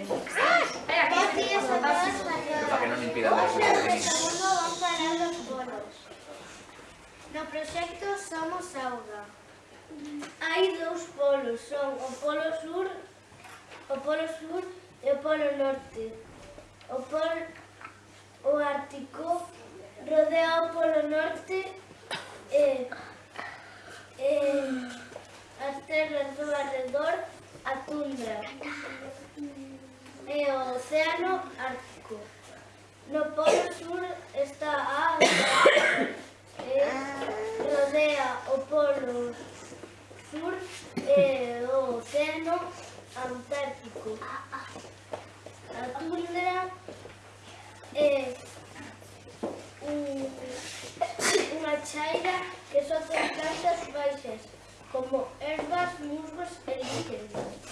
Pero para que non impidan as segundo van parar os bolos. No proxecto Somos Auga. Hai dous polos, son o polo sur, o polo sur e o polo norte. e rodea o polo sur e o océano Antártico. A tundra é un, unha chaira que só ten plantas baixas, como ervas, musgos e líquenes.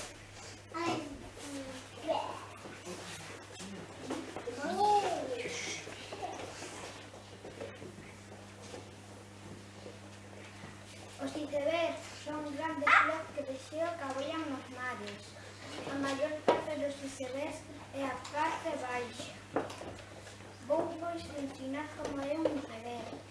de ver son grandes ah. flores que pexeo que abollan nos mares. A maior parte dos icebergs é a parte baixa. Vou pois ensinar como é un iceberg.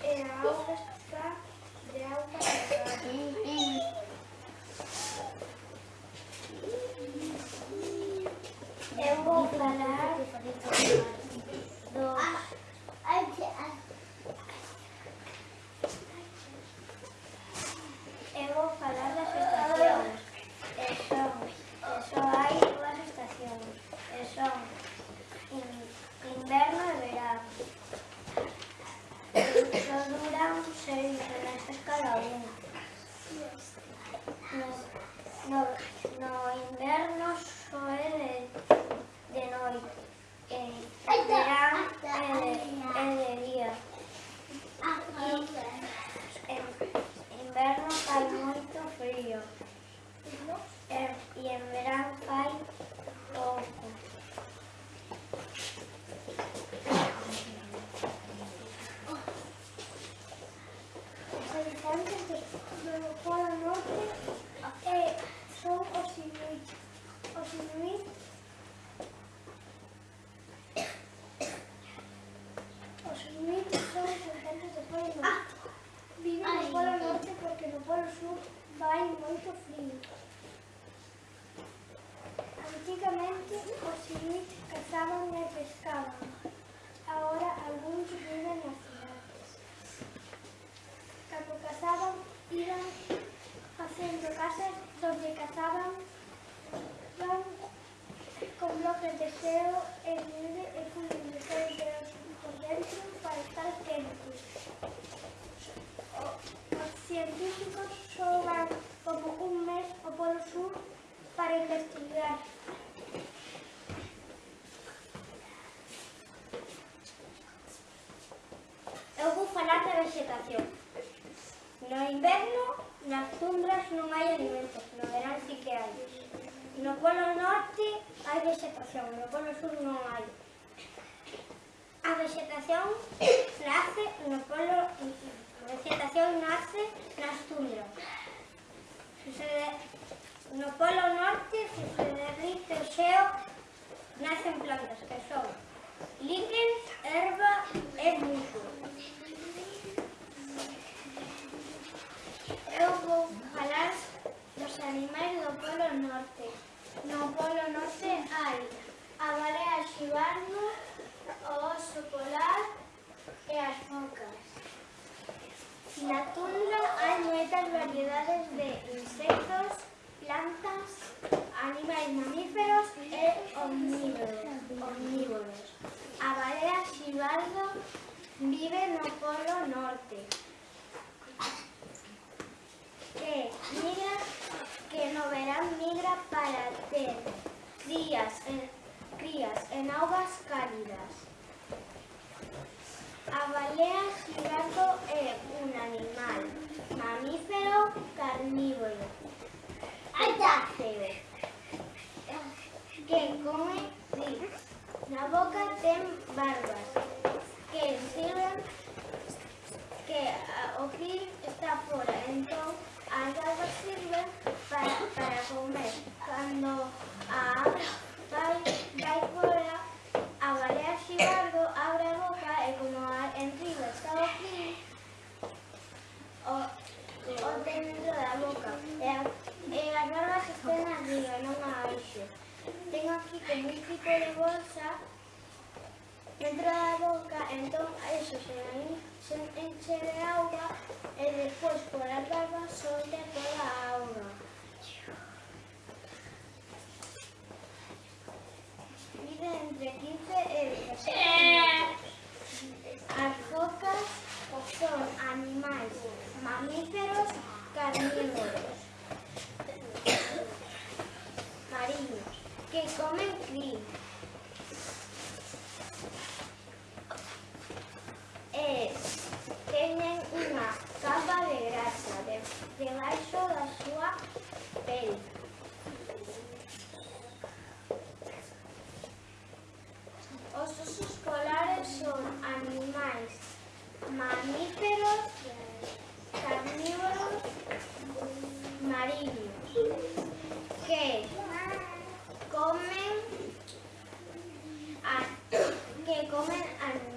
Feito No, no, no inverno é de, de noite. E en verano é de, día. En inverno fai moito frío. E, e en verano fai Inuit cazaban e pescaban. Agora algúns viven nas cidades. Cando cazaban, iban facendo casas donde cazaban con bloques de xeo e nieve vegetación. No inverno, nas tundras non hai alimentos, no verán sí que hai. No polo norte hai vegetación, no polo sur non hai. A vegetación nace no polo... A vegetación nace nas tundras. Sucede, no polo norte, se se derrite o xeo, nacen plantas que son líquen, erva e musgo. eu vou falar dos animais do Polo Norte. No Polo Norte hai a balea xibarno, o oso polar e as focas. Na tundra hai moitas variedades de insectos, plantas, animais mamíferos e omnívoros. omnívoros. A balea xibarno vive no Polo Norte. Migra, que no verán, migra para ter crías en, crías en augas cálidas. Abalea gigando é un animal mamífero carnívoro. Que come gris. Na boca ten barbas. As barbas sirven para, para comer. Cando a abra vai, vai fora, a balea xibardo abre boca e como a, en riba está o krill, o, o dentro da boca. E, a, e as barbas estén arriba, non abaixo. Tengo aquí como un tipo de bolsa dentro da boca, entón eso se, se enche de auga despois por as barbas solte toda a auga. Mide entre 15 e 17 metros. As focas son animais mamíferos carnívoros mariños que comen krill. E teñen unha capa de grasa de, debaixo da súa Os osos polares son animais mamíferos, carnívoros, mariños, que comen que comen animais.